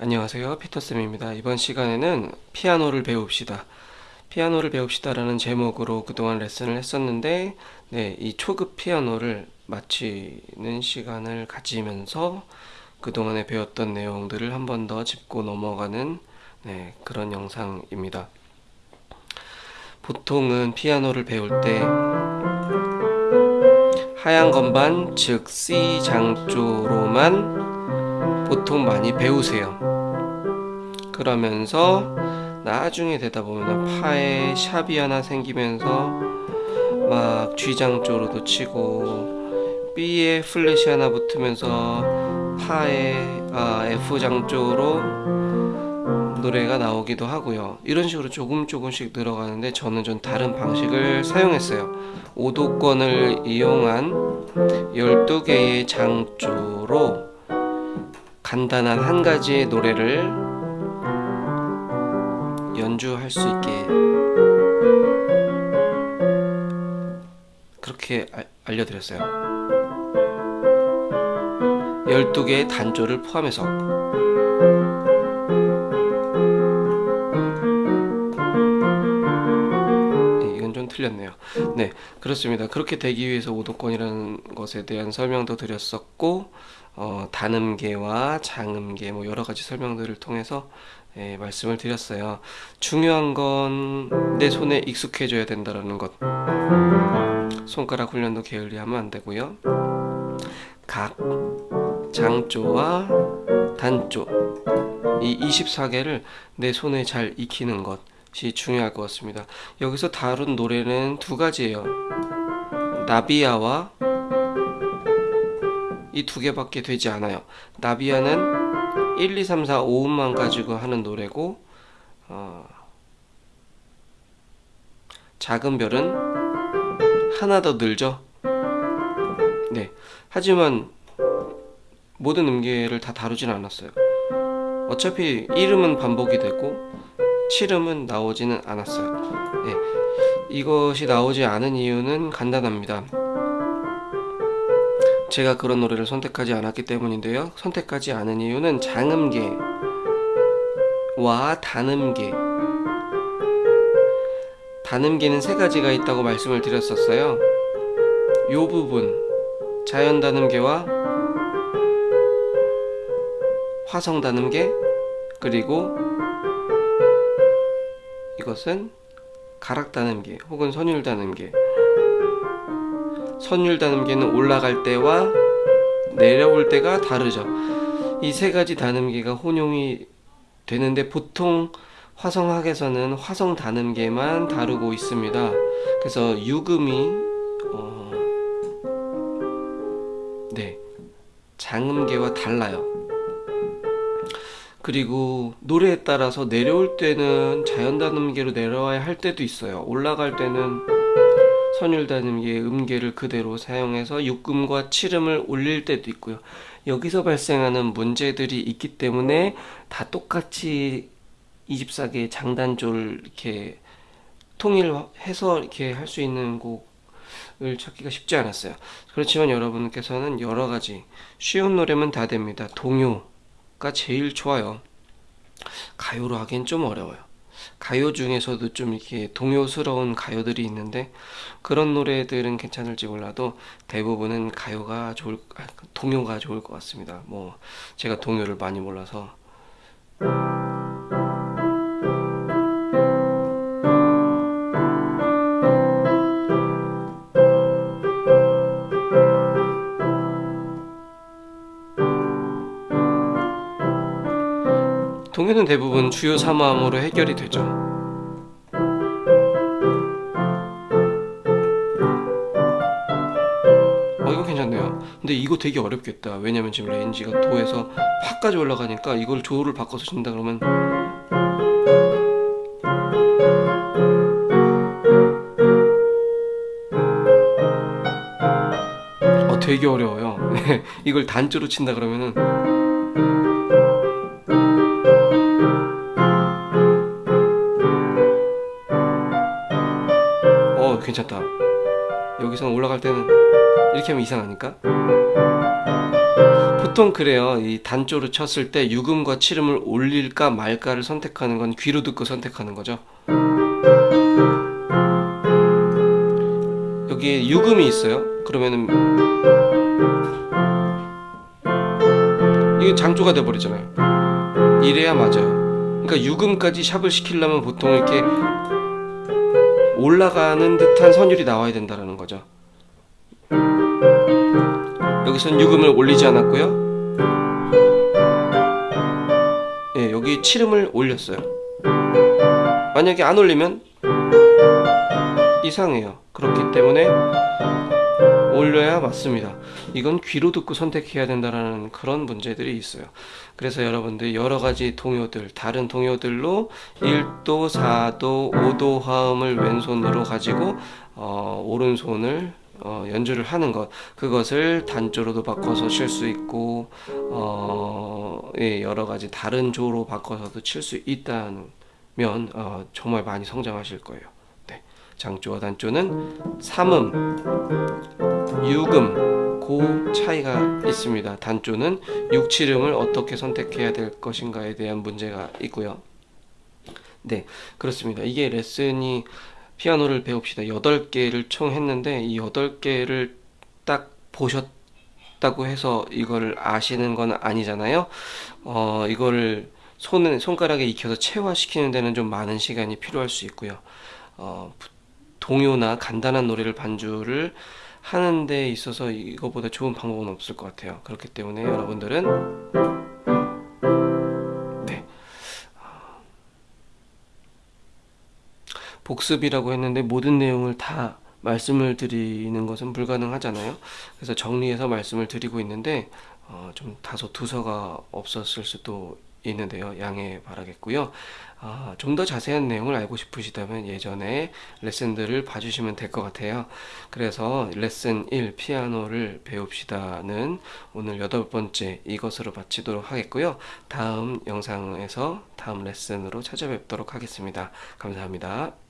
안녕하세요. 피터쌤입니다. 이번 시간에는 피아노를 배웁시다. 피아노를 배웁시다 라는 제목으로 그동안 레슨을 했었는데 네, 이 초급 피아노를 마치는 시간을 가지면서 그동안에 배웠던 내용들을 한 번 더 짚고 넘어가는 네, 그런 영상입니다. 보통은 피아노를 배울 때 하얀 건반 즉 C 장조로만 보통 많이 배우세요 그러면서 나중에 되다 보면 파에 샵이 하나 생기면서 막 G장조로도 치고 B에 플랫이 하나 붙으면서 파에 아, F장조로 노래가 나오기도 하고요. 이런 식으로 조금 조금씩 늘어가는데 저는 좀 다른 방식을 사용했어요. 오도권을 이용한 12개의 장조로 간단한 한 가지의 노래를 연주할 수 있게. 그렇게 알려드렸어요. 12개의 단조를 포함해서. 네, 이건 좀 틀렸네요. 네 그렇습니다. 그렇게 되기 위해서 오도권이라는 것에 대한 설명도 드렸었고 어, 단음계와 장음계 뭐 여러가지 설명들을 통해서 예, 말씀을 드렸어요. 중요한 건 내 손에 익숙해져야 된다는 것. 손가락 훈련도 게을리하면 안 되고요. 각, 장조와 단조 이 24개를 내 손에 잘 익히는 것이 중요할 것 같습니다. 여기서 다룬 노래는 두 가지예요. 나비야와 이 두 개밖에 되지 않아요. 나비야는 1, 2, 3, 4, 5음만 가지고 하는 노래고 어, 작은 별은 하나 더 늘죠? 네. 하지만 모든 음계를 다 다루진 않았어요. 어차피 1음은 반복이 되고 7음은 나오지는 않았어요. 네, 이것이 나오지 않은 이유는 간단합니다 제가 그런 노래를 선택하지 않았기 때문인데요. 선택하지 않은 이유는 장음계와 단음계. 단음계는 세 가지가 있다고 말씀을 드렸었어요. 이 부분 자연 단음계와 화성 단음계 그리고 이것은 가락 단음계 혹은 선율 단음계 선율단음계는 올라갈 때와 내려올 때가 다르죠. 이 세 가지 단음계가 혼용이 되는데 보통 화성학에서는 화성 단음계만 다루고 있습니다. 그래서 유금이 어... 네 장음계와 달라요. 그리고 노래에 따라서 내려올 때는 자연 단음계로 내려와야 할 때도 있어요. 올라갈 때는 선율단음계의 음계를 그대로 사용해서 6음과 7음을 올릴 때도 있고요. 여기서 발생하는 문제들이 있기 때문에 다 똑같이 24개의 장단조를 이렇게 통일해서 이렇게 할 수 있는 곡을 찾기가 쉽지 않았어요. 그렇지만 여러분께서는 여러 가지 쉬운 노래면 다 됩니다. 동요가 제일 좋아요. 가요로 하기엔 좀 어려워요 가요 중에서도 좀 이렇게 동요스러운 가요들이 있는데 그런 노래들은 괜찮을지 몰라도 대부분은 가요가 좋을 아, 동요가 좋을 것 같습니다. 뭐 제가 동요를 많이 몰라서 동요는 대부분 주요 3화음으로 해결이 되죠. 어 이거 괜찮네요. 근데 이거 되게 어렵겠다. 왜냐면 지금 range가 도에서 파까지 올라가니까 이걸 조를 바꿔서 친다 그러면 어 되게 어려워요. 이걸 단조로 친다 그러면은 괜찮다 여기서 올라갈 때는 이렇게 하면 이상하니까 보통 그래요. 이 단조를 쳤을 때 유금과 칠음을 올릴까 말까를 선택하는 건 귀로 듣고 선택하는 거죠. 여기에 유금이 있어요. 그러면은 이게 장조가 돼 버리잖아요. 이래야 맞아요. 그러니까 유금까지 샵을 시키려면 보통 이렇게 올라가는 듯한 선율이 나와야 된다라는 거죠. 여기선 유금을 올리지 않았고요. 예, 여기 칠음을 올렸어요. 만약에 안 올리면 이상해요. 그렇기 때문에 올려야 맞습니다. 이건 귀로 듣고 선택해야 된다라는 그런 문제들이 있어요. 그래서 여러분들 여러 가지 동요들, 다른 동요들로 1도, 4도, 5도 화음을 왼손으로 가지고 어, 오른손을 어, 연주를 하는 것 그것을 단조로도 바꿔서 칠 수 있고 어, 예, 여러 가지 다른 조로 바꿔서도 칠 수 있다면 어, 정말 많이 성장하실 거예요. 네. 장조와 단조는 삼음, 유금 그 차이가 있습니다. 단조는 육칠음을 어떻게 선택해야 될 것인가에 대한 문제가 있고요. 네, 그렇습니다. 이게 레슨이 피아노를 배웁시다. 8개를 총 했는데 이 8개를 딱 보셨다고 해서 이걸 아시는 건 아니잖아요. 어, 이거를 손, 손가락에 익혀서 체화시키는 데는 좀 많은 시간이 필요할 수 있고요. 어, 동요나 간단한 노래를 반주를 하는 데 있어서 이거보다 좋은 방법은 없을 것 같아요. 그렇기 때문에 여러분들은 네. 복습이라고 했는데 모든 내용을 다 말씀을 드리는 것은 불가능하잖아요. 그래서 정리해서 말씀을 드리고 있는데 어, 좀 다소 두서가 없었을 수도 있는데요. 양해 바라겠고요. 아, 좀 더 자세한 내용을 알고 싶으시다면 예전에 레슨들을 봐주시면 될 것 같아요. 그래서 레슨 1 피아노를 배웁시다는 오늘 여덟 번째 이것으로 마치도록 하겠고요. 다음 영상에서 다음 레슨으로 찾아뵙도록 하겠습니다. 감사합니다.